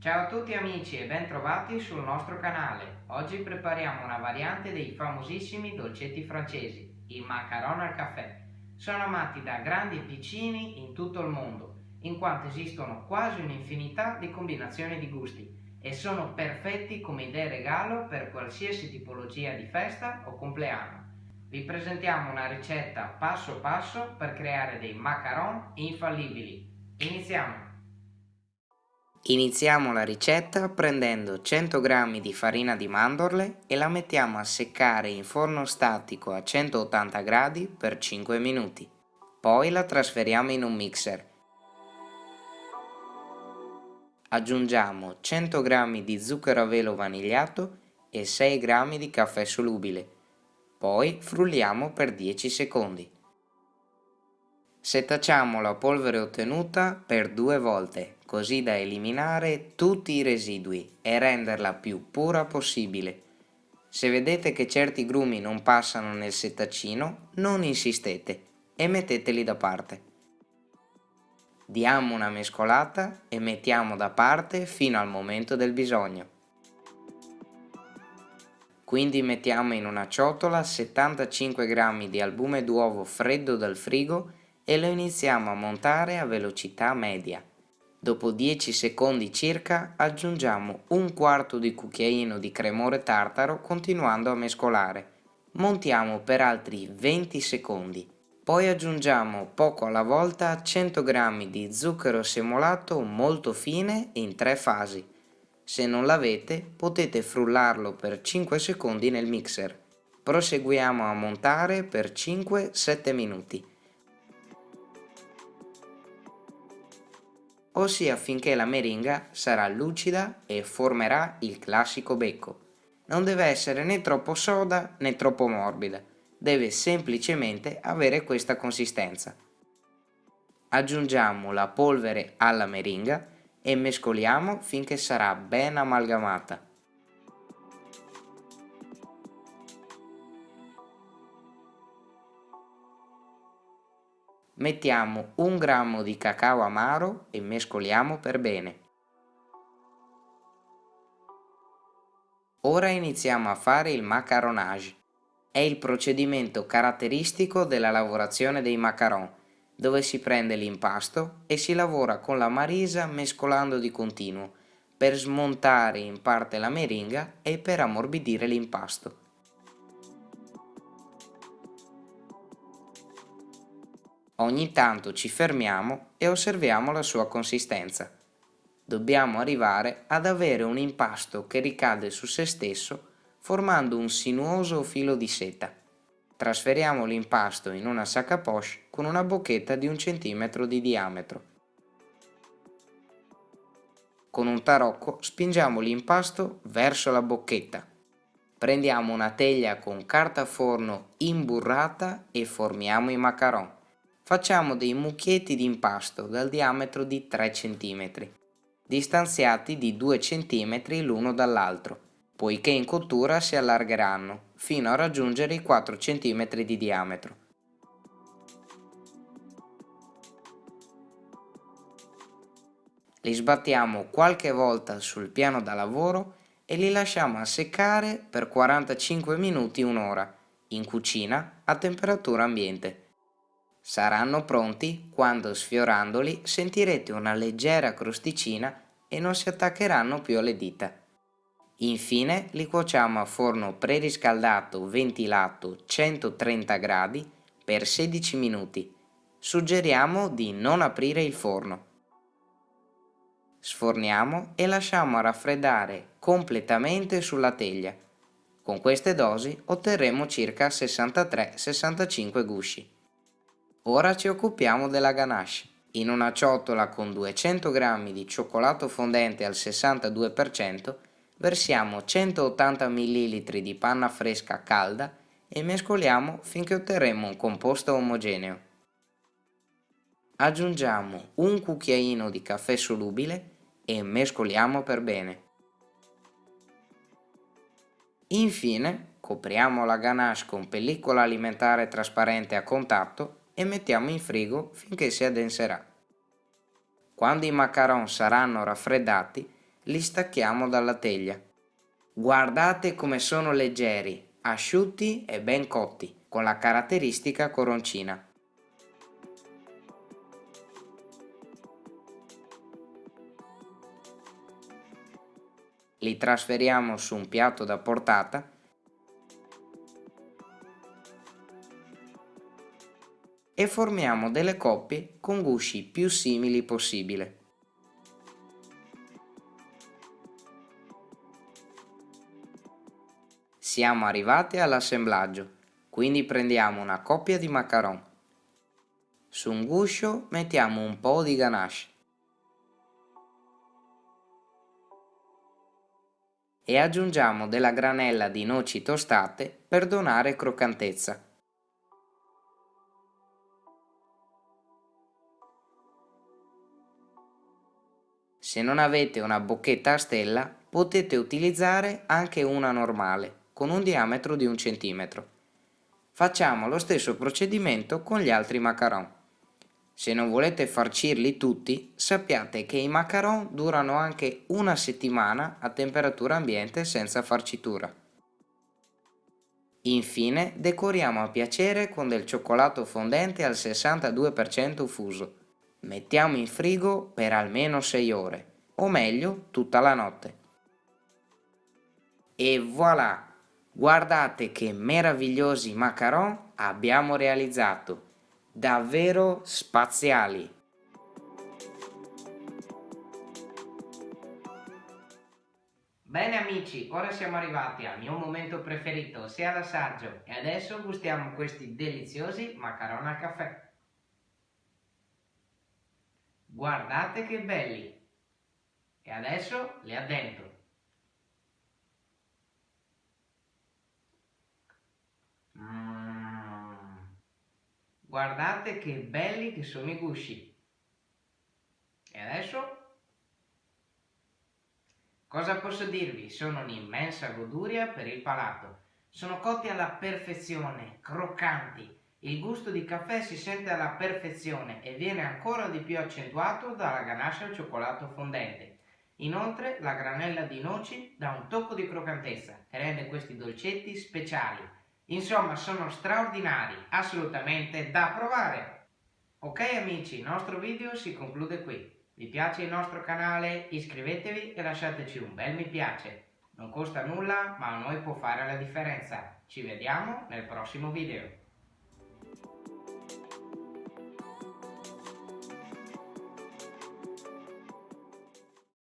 Ciao a tutti amici e bentrovati sul nostro canale. Oggi prepariamo una variante dei famosissimi dolcetti francesi, i macaron al caffè. Sono amati da grandi e piccini in tutto il mondo, in quanto esistono quasi un'infinità di combinazioni di gusti e sono perfetti come idee regalo per qualsiasi tipologia di festa o compleanno. Vi presentiamo una ricetta passo passo per creare dei macaron infallibili. Iniziamo! Iniziamo la ricetta prendendo 100 g di farina di mandorle e la mettiamo a seccare in forno statico a 180 gradi per 5 minuti. Poi la trasferiamo in un mixer. Aggiungiamo 100 g di zucchero a velo vanigliato e 6 g di caffè solubile. Poi frulliamo per 10 secondi. Setacciamo la polvere ottenuta per due volte, così da eliminare tutti i residui e renderla più pura possibile. Se vedete che certi grumi non passano nel settacino, non insistete e metteteli da parte. Diamo una mescolata e mettiamo da parte fino al momento del bisogno. Quindi mettiamo in una ciotola 75 g di albume d'uovo freddo dal frigo e lo iniziamo a montare a velocità media. Dopo 10 secondi circa aggiungiamo un quarto di cucchiaino di cremore tartaro continuando a mescolare. Montiamo per altri 20 secondi. Poi aggiungiamo poco alla volta 100 g di zucchero semolato molto fine in tre fasi. Se non l'avete potete frullarlo per 5 secondi nel mixer. Proseguiamo a montare per 5-7 minuti. Ossia finché la meringa sarà lucida e formerà il classico becco. Non deve essere né troppo soda né troppo morbida, deve semplicemente avere questa consistenza. Aggiungiamo la polvere alla meringa e mescoliamo finché sarà ben amalgamata. Mettiamo un grammo di cacao amaro e mescoliamo per bene. Ora iniziamo a fare il macaronage. È il procedimento caratteristico della lavorazione dei macaron, dove si prende l'impasto e si lavora con la marisa mescolando di continuo, per smontare in parte la meringa e per ammorbidire l'impasto. Ogni tanto ci fermiamo e osserviamo la sua consistenza. Dobbiamo arrivare ad avere un impasto che ricade su se stesso formando un sinuoso filo di seta. Trasferiamo l'impasto in una sac à poche con una bocchetta di un centimetro di diametro. Con un tarocco spingiamo l'impasto verso la bocchetta. Prendiamo una teglia con carta forno imburrata e formiamo i macaron. Facciamo dei mucchietti di impasto dal diametro di 3 cm, distanziati di 2 cm l'uno dall'altro, poiché in cottura si allargeranno fino a raggiungere i 4 cm di diametro. Li sbattiamo qualche volta sul piano da lavoro e li lasciamo a seccare per 45 minuti un'ora, in cucina a temperatura ambiente. Saranno pronti quando sfiorandoli sentirete una leggera crosticina e non si attaccheranno più alle dita. Infine li cuociamo a forno preriscaldato ventilato 130 gradi per 16 minuti. Suggeriamo di non aprire il forno. Sforniamo e lasciamo raffreddare completamente sulla teglia. Con queste dosi otterremo circa 63-65 gusci. Ora ci occupiamo della ganache. In una ciotola con 200 g di cioccolato fondente al 62% versiamo 180 ml di panna fresca calda e mescoliamo finché otterremo un composto omogeneo. Aggiungiamo un cucchiaino di caffè solubile e mescoliamo per bene. Infine copriamo la ganache con pellicola alimentare trasparente a contatto e mettiamo in frigo finché si addenserà. Quando i macaron saranno raffreddati, li stacchiamo dalla teglia. Guardate come sono leggeri, asciutti e ben cotti, con la caratteristica coroncina. Li trasferiamo su un piatto da portata e formiamo delle coppie con gusci più simili possibile. Siamo arrivati all'assemblaggio, quindi prendiamo una coppia di macaron. Su un guscio mettiamo un po' di ganache. E aggiungiamo della granella di noci tostate per donare croccantezza. Se non avete una bocchetta a stella potete utilizzare anche una normale con un diametro di un centimetro. Facciamo lo stesso procedimento con gli altri macaron. Se non volete farcirli tutti, sappiate che i macaron durano anche una settimana a temperatura ambiente senza farcitura. Infine decoriamo a piacere con del cioccolato fondente al 62% fuso mettiamo in frigo per almeno 6 ore, o meglio tutta la notte. E voilà! Guardate che meravigliosi macaron abbiamo realizzato! Davvero spaziali! Bene amici, ora siamo arrivati al mio momento preferito, ossia l'assaggio, e adesso gustiamo questi deliziosi macaron al caffè. Guardate che belli! E adesso li addentro. Mm. Guardate che belli che sono i gusci. E adesso? Cosa posso dirvi? Sono un'immensa goduria per il palato. Sono cotti alla perfezione, croccanti, il gusto di caffè si sente alla perfezione e viene ancora di più accentuato dalla ganache al cioccolato fondente. Inoltre la granella di noci dà un tocco di croccantezza e rende questi dolcetti speciali. Insomma sono straordinari, assolutamente da provare! Ok amici, il nostro video si conclude qui. Vi piace il nostro canale? Iscrivetevi e lasciateci un bel mi piace. Non costa nulla ma a noi può fare la differenza. Ci vediamo nel prossimo video.